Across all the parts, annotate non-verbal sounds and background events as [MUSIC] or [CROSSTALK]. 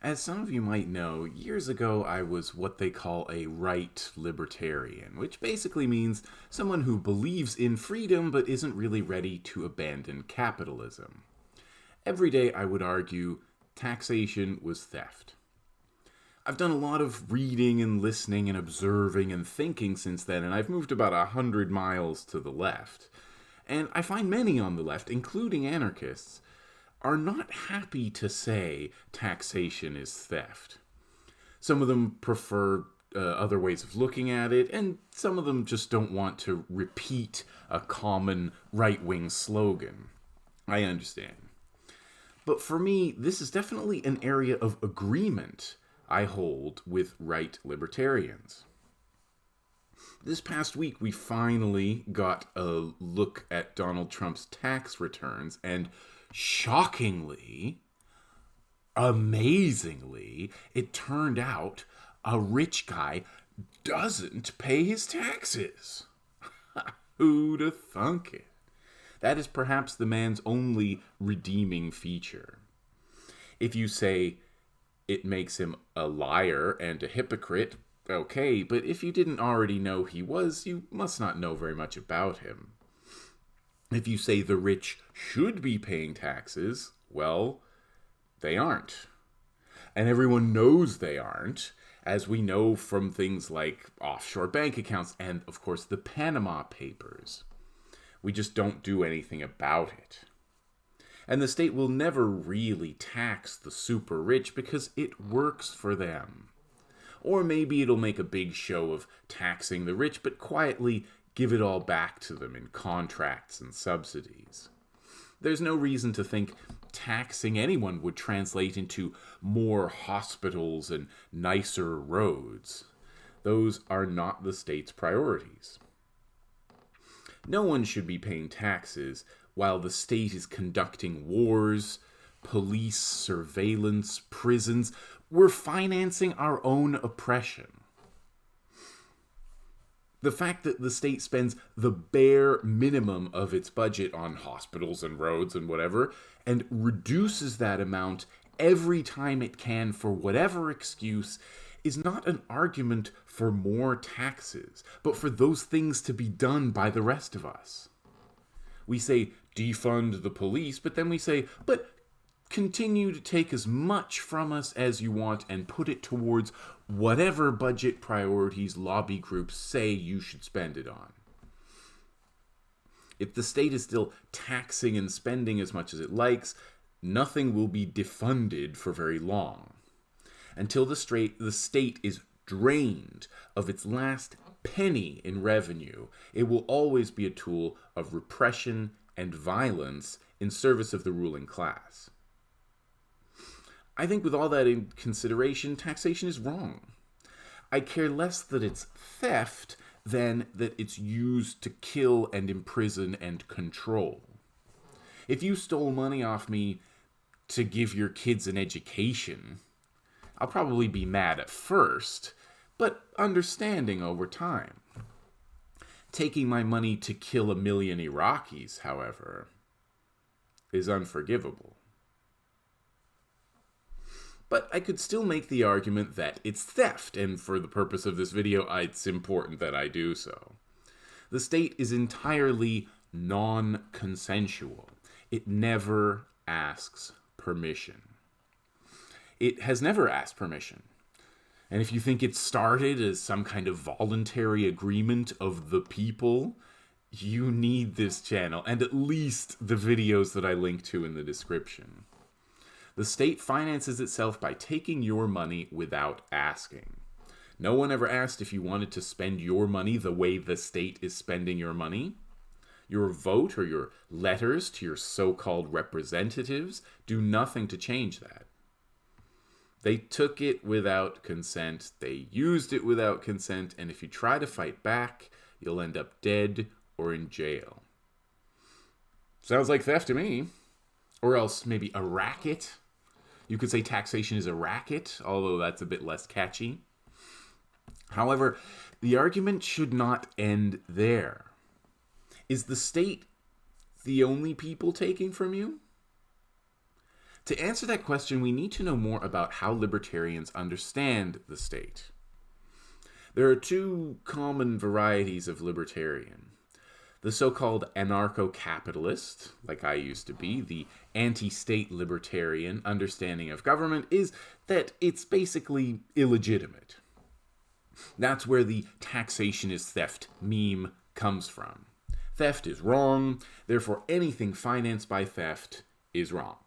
As some of you might know, years ago I was what they call a right libertarian, which basically means someone who believes in freedom but isn't really ready to abandon capitalism. Every day I would argue taxation was theft. I've done a lot of reading and listening and observing and thinking since then, and I've moved about a hundred miles to the left. And I find many on the left, including anarchists, are not happy to say taxation is theft. Some of them prefer uh, other ways of looking at it, and some of them just don't want to repeat a common right wing slogan. I understand. But for me, this is definitely an area of agreement I hold with right libertarians. This past week, we finally got a look at Donald Trump's tax returns, and shockingly, amazingly, it turned out a rich guy doesn't pay his taxes. [LAUGHS] Who'd have thunk it? That is perhaps the man's only redeeming feature. If you say it makes him a liar and a hypocrite, okay, but if you didn't already know he was, you must not know very much about him. If you say the rich should be paying taxes, well, they aren't. And everyone knows they aren't, as we know from things like offshore bank accounts and, of course, the Panama Papers. We just don't do anything about it. And the state will never really tax the super rich because it works for them. Or maybe it'll make a big show of taxing the rich, but quietly give it all back to them in contracts and subsidies. There's no reason to think taxing anyone would translate into more hospitals and nicer roads. Those are not the state's priorities. No one should be paying taxes while the state is conducting wars, police surveillance, prisons. We're financing our own oppression the fact that the state spends the bare minimum of its budget on hospitals and roads and whatever and reduces that amount every time it can for whatever excuse is not an argument for more taxes, but for those things to be done by the rest of us. We say defund the police, but then we say, but continue to take as much from us as you want and put it towards whatever budget priorities lobby groups say you should spend it on. If the state is still taxing and spending as much as it likes, nothing will be defunded for very long. Until the, straight, the state is drained of its last penny in revenue, it will always be a tool of repression and violence in service of the ruling class. I think with all that in consideration, taxation is wrong. I care less that it's theft than that it's used to kill and imprison and control. If you stole money off me to give your kids an education, I'll probably be mad at first, but understanding over time. Taking my money to kill a million Iraqis, however, is unforgivable. But I could still make the argument that it's theft, and for the purpose of this video, it's important that I do so. The state is entirely non consensual, it never asks permission. It has never asked permission. And if you think it started as some kind of voluntary agreement of the people, you need this channel and at least the videos that I link to in the description. The state finances itself by taking your money without asking. No one ever asked if you wanted to spend your money the way the state is spending your money. Your vote or your letters to your so called representatives do nothing to change that. They took it without consent, they used it without consent, and if you try to fight back, you'll end up dead or in jail. Sounds like theft to me. Or else maybe a racket you could say taxation is a racket, although that's a bit less catchy. However, the argument should not end there. Is the state the only people taking from you? To answer that question, we need to know more about how libertarians understand the state. There are two common varieties of libertarian. The so called anarcho capitalist, like I used to be, the anti state libertarian understanding of government is that it's basically illegitimate. That's where the taxation is theft meme comes from. Theft is wrong, therefore, anything financed by theft is wrong.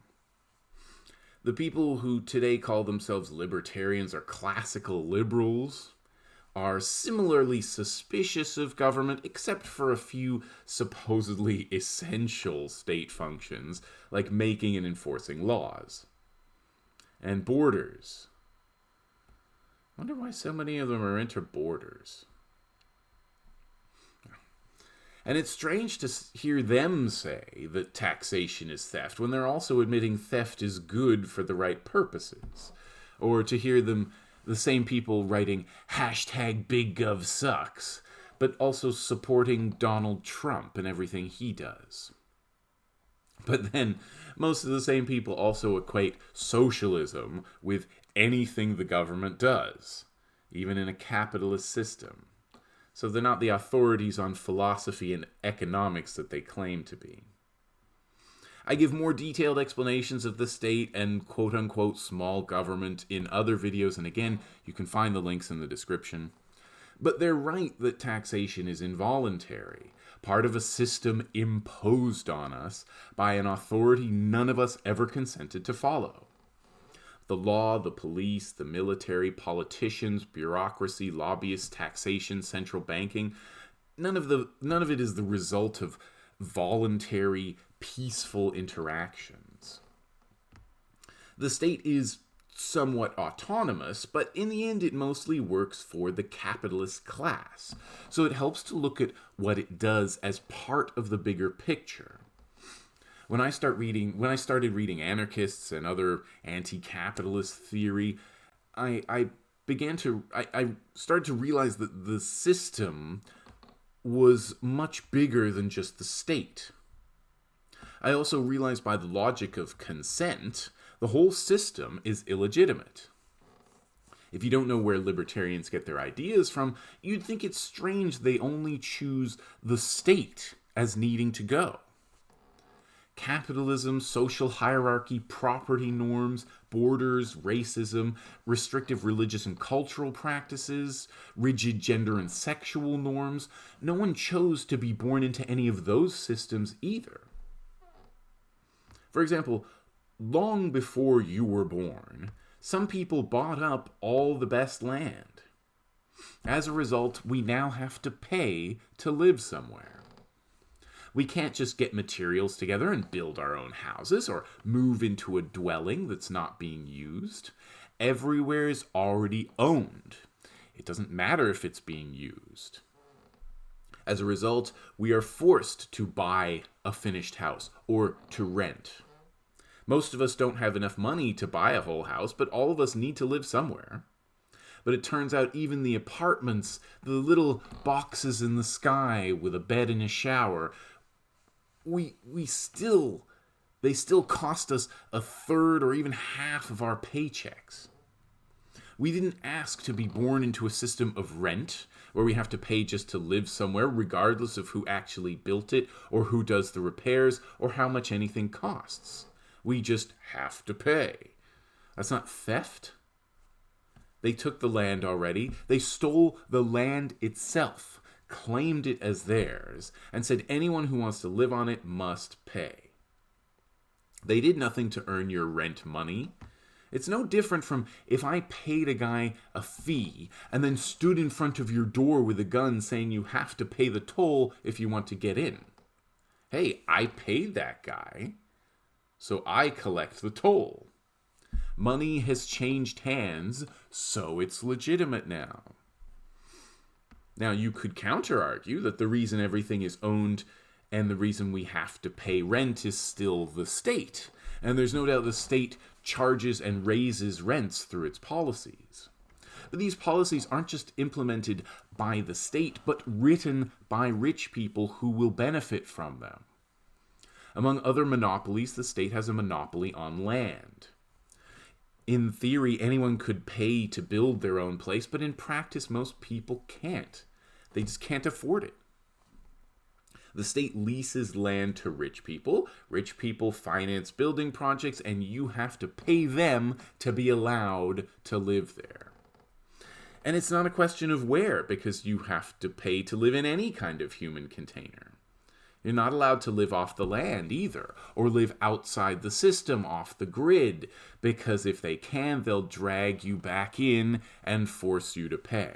The people who today call themselves libertarians are classical liberals are similarly suspicious of government, except for a few supposedly [LAUGHS] essential state functions, like making and enforcing laws. And borders. I wonder why so many of them are into borders. And it's strange to hear them say that taxation is theft when they're also admitting theft is good for the right purposes. Or to hear them, the same people writing hashtag Big Gov sucks, but also supporting Donald Trump and everything he does. But then, most of the same people also equate socialism with anything the government does, even in a capitalist system so they're not the authorities on philosophy and economics that they claim to be. I give more detailed explanations of the state and quote unquote small government in other videos, and again, you can find the links in the description. But they're right that taxation is involuntary, part of a system imposed on us by an authority none of us ever consented to follow the law, the police, the military, politicians, bureaucracy, lobbyists, taxation, central banking. None of the none of it is the result of voluntary, peaceful interactions. The state is somewhat autonomous, but in the end, it mostly works for the capitalist class. So it helps to look at what it does as part of the bigger picture when I start reading, when I started reading anarchists and other anti-capitalist theory, I, I began to, I, I started to realize that the system was much bigger than just the state. I also realized by the logic of consent, the whole system is illegitimate. If you don't know where libertarians get their ideas from, you'd think it's strange they only choose the state as needing to go capitalism, social hierarchy, property norms, borders, racism, restrictive religious and cultural practices, rigid gender and sexual norms. No one chose to be born into any of those systems either. For example, long before you were born, some people bought up all the best land. As a result, we now have to pay to live somewhere. We can't just get materials together and build our own houses or move into a dwelling that's not being used. Everywhere is already owned. It doesn't matter if it's being used. As a result, we are forced to buy a finished house or to rent. Most of us don't have enough money to buy a whole house, but all of us need to live somewhere. But it turns out even the apartments, the little boxes in the sky with a bed and a shower, we we still they still cost us a third or even half of our paychecks. We didn't ask to be born into a system of rent where we have to pay just to live somewhere, regardless of who actually built it, or who does the repairs, or how much anything costs. We just have to pay. That's not theft. They took the land already, they stole the land itself claimed it as theirs, and said anyone who wants to live on it must pay. They did nothing to earn your rent money. It's no different from if I paid a guy a fee and then stood in front of your door with a gun saying you have to pay the toll if you want to get in. Hey, I paid that guy, so I collect the toll. Money has changed hands, so it's legitimate now. Now, you could counter argue that the reason everything is owned and the reason we have to pay rent is still the state. And there's no doubt the state charges and raises rents through its policies. But these policies aren't just implemented by the state, but written by rich people who will benefit from them. Among other monopolies, the state has a monopoly on land. In theory, anyone could pay to build their own place, but in practice, most people can't. They just can't afford it. The state leases land to rich people. Rich people finance building projects, and you have to pay them to be allowed to live there. And it's not a question of where, because you have to pay to live in any kind of human container. You're not allowed to live off the land either, or live outside the system, off the grid, because if they can, they'll drag you back in and force you to pay.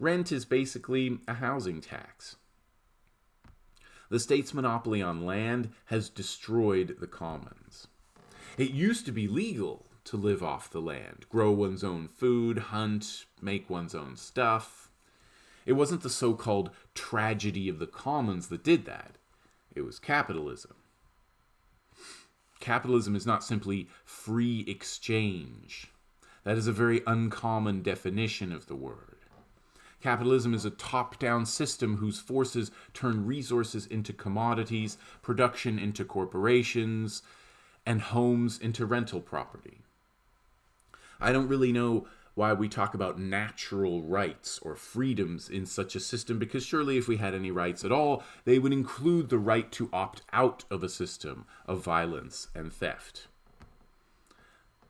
Rent is basically a housing tax. The state's monopoly on land has destroyed the commons. It used to be legal to live off the land, grow one's own food, hunt, make one's own stuff. It wasn't the so called tragedy of the commons that did that, it was capitalism. Capitalism is not simply free exchange. That is a very uncommon definition of the word. Capitalism is a top down system whose forces turn resources into commodities, production into corporations, and homes into rental property. I don't really know why we talk about natural rights or freedoms in such a system because surely if we had any rights at all, they would include the right to opt out of a system of violence and theft.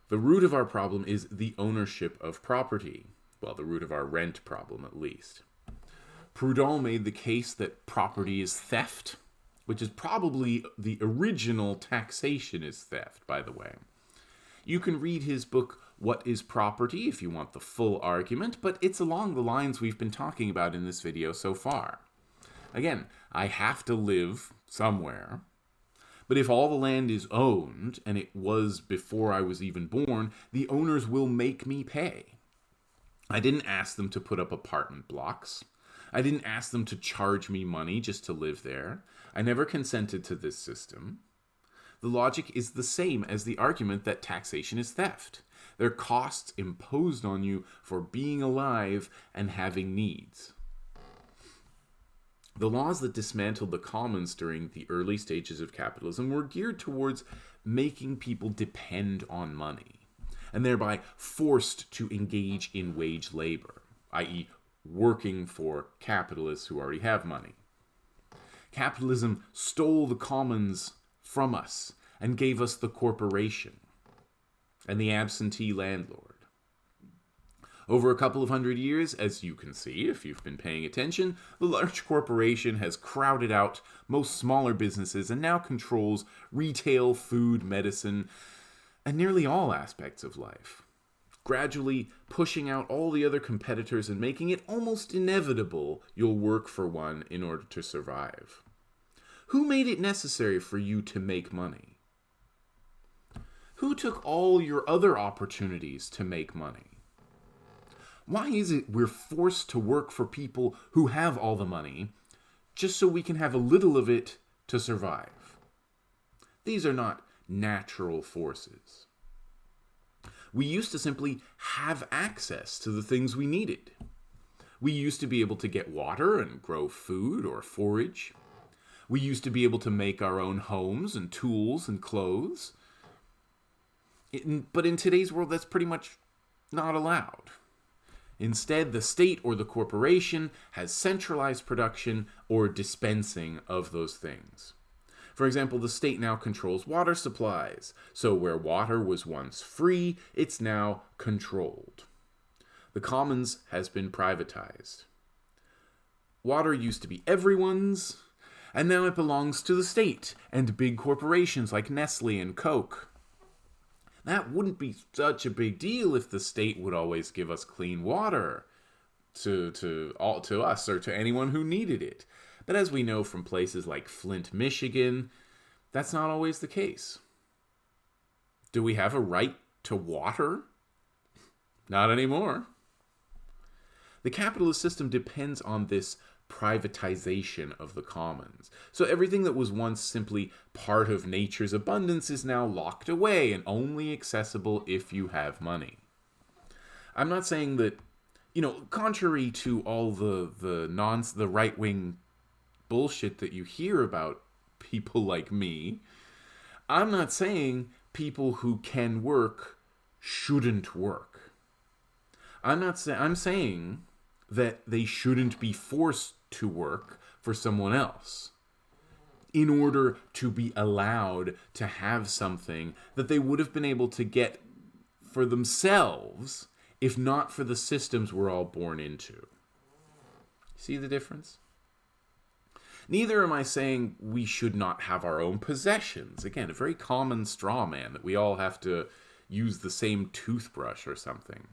The root of our problem is the ownership of property well, the root of our rent problem at least. Proudhon made the case that property is theft, which is probably the original taxation is theft, by the way. You can read his book, What is Property, if you want the full argument, but it's along the lines we've been talking about in this video so far. Again, I have to live somewhere, but if all the land is owned, and it was before I was even born, the owners will make me pay. I didn't ask them to put up apartment blocks. I didn't ask them to charge me money just to live there. I never consented to this system. The logic is the same as the argument that taxation is theft. They're costs imposed on you for being alive and having needs. The laws that dismantled the commons during the early stages of capitalism were geared towards making people depend on money and thereby forced to engage in wage labor, i.e., working for capitalists who already have money. Capitalism stole the commons from us and gave us the corporation and the absentee landlord. Over a couple of hundred years, as you can see if you've been paying attention, the large corporation has crowded out most smaller businesses and now controls retail, food, medicine, and nearly all aspects of life, gradually pushing out all the other competitors and making it almost inevitable you'll work for one in order to survive. Who made it necessary for you to make money? Who took all your other opportunities to make money? Why is it we're forced to work for people who have all the money just so we can have a little of it to survive? These are not natural forces. We used to simply have access to the things we needed. We used to be able to get water and grow food or forage. We used to be able to make our own homes and tools and clothes. But in today's world, that's pretty much not allowed. Instead, the state or the corporation has centralized production or dispensing of those things. For example, the state now controls water supplies, so where water was once free, it's now controlled. The commons has been privatized. Water used to be everyone's, and now it belongs to the state and big corporations like Nestle and Coke. That wouldn't be such a big deal if the state would always give us clean water to to all to us or to anyone who needed it. But as we know from places like Flint, Michigan, that's not always the case. Do we have a right to water? Not anymore. The capitalist system depends on this privatization of the commons. So everything that was once simply part of nature's abundance is now locked away and only accessible if you have money. I'm not saying that, you know, contrary to all the the non the right wing bullshit that you hear about people like me. I'm not saying people who can work shouldn't work. I'm not saying I'm saying that they shouldn't be forced to work for someone else in order to be allowed to have something that they would have been able to get for themselves if not for the systems we're all born into. See the difference? Neither am I saying we should not have our own possessions. Again, a very common straw man that we all have to use the same toothbrush or something.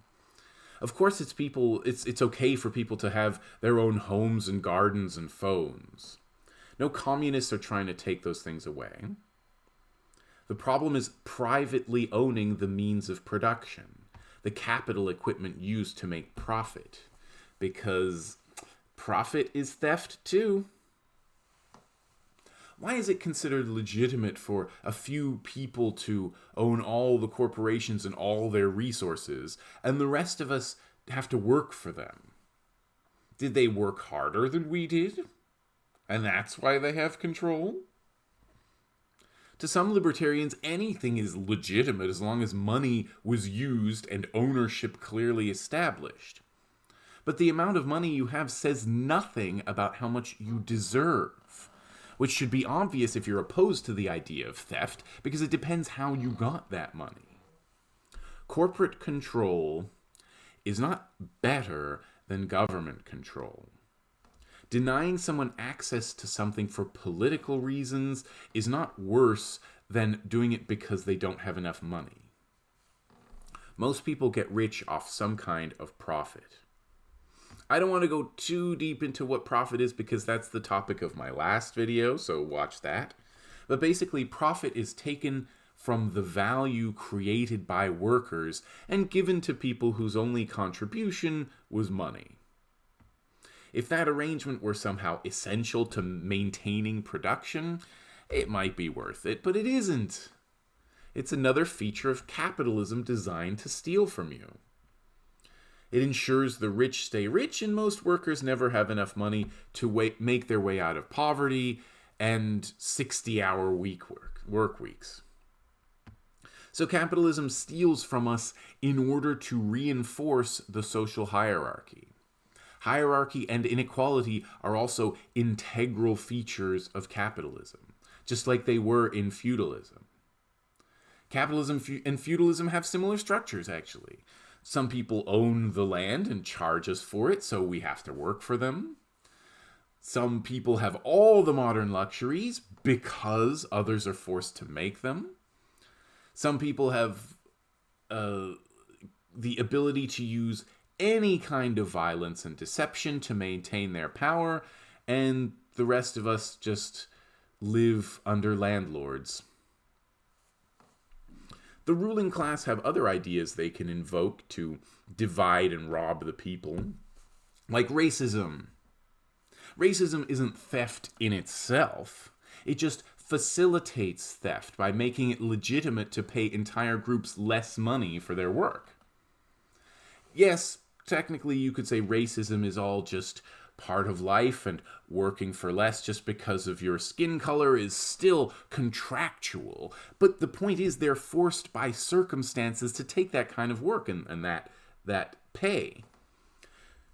Of course, it's people. It's it's okay for people to have their own homes and gardens and phones. No communists are trying to take those things away. The problem is privately owning the means of production, the capital equipment used to make profit, because profit is theft too. Why is it considered legitimate for a few people to own all the corporations and all their resources, and the rest of us have to work for them? Did they work harder than we did? And that's why they have control? To some libertarians, anything is legitimate as long as money was used and ownership clearly established. But the amount of money you have says nothing about how much you deserve which should be obvious if you're opposed to the idea of theft, because it depends how you got that money. Corporate control is not better than government control. Denying someone access to something for political reasons is not worse than doing it because they don't have enough money. Most people get rich off some kind of profit. I don't want to go too deep into what profit is because that's the topic of my last video, so watch that. But basically, profit is taken from the value created by workers and given to people whose only contribution was money. If that arrangement were somehow essential to maintaining production, it might be worth it, but it isn't. It's another feature of capitalism designed to steal from you. It ensures the rich stay rich, and most workers never have enough money to wait, make their way out of poverty and 60 hour week work, work weeks. So capitalism steals from us in order to reinforce the social hierarchy. Hierarchy and inequality are also integral features of capitalism, just like they were in feudalism. Capitalism and feudalism have similar structures, actually. Some people own the land and charge us for it, so we have to work for them. Some people have all the modern luxuries because others are forced to make them. Some people have uh, the ability to use any kind of violence and deception to maintain their power, and the rest of us just live under landlords. The ruling class have other ideas they can invoke to divide and rob the people, like racism. Racism isn't theft in itself, it just facilitates theft by making it legitimate to pay entire groups less money for their work. Yes, technically you could say racism is all just part of life and working for less just because of your skin color is still contractual. But the point is they're forced by circumstances to take that kind of work and, and that that pay.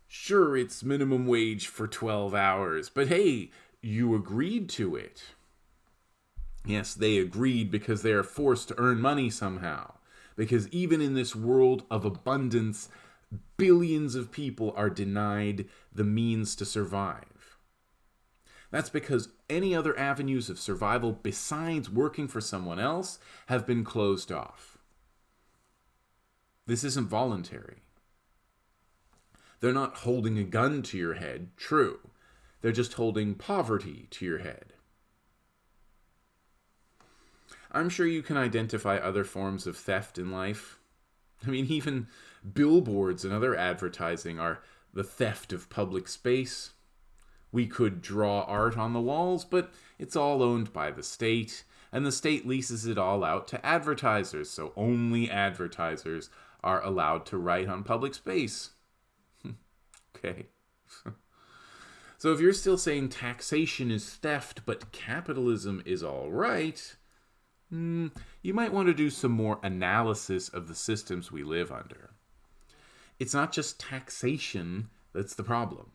Sure, it's minimum wage for 12 hours, but hey, you agreed to it. Yes, they agreed because they are forced to earn money somehow. Because even in this world of abundance, billions of people are denied the means to survive. That's because any other avenues of survival besides working for someone else have been closed off. This isn't voluntary. They're not holding a gun to your head, true. They're just holding poverty to your head. I'm sure you can identify other forms of theft in life. I mean, even billboards and other advertising are the theft of public space. We could draw art on the walls, but it's all owned by the state, and the state leases it all out to advertisers, so only advertisers are allowed to write on public space. [LAUGHS] okay. [LAUGHS] So if you're still saying taxation is theft, but capitalism is all right, mm, you might want to do some more analysis of the systems we live under. It's not just taxation that's the problem.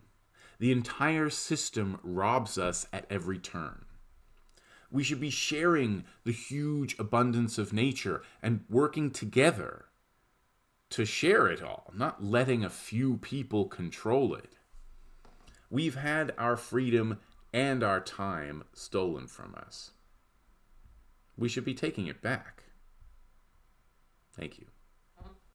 The entire system robs us at every turn. We should be sharing the huge abundance of nature and working together to share it all, not letting a few people control it. We've had our freedom and our time stolen from us. We should be taking it back. Thank you.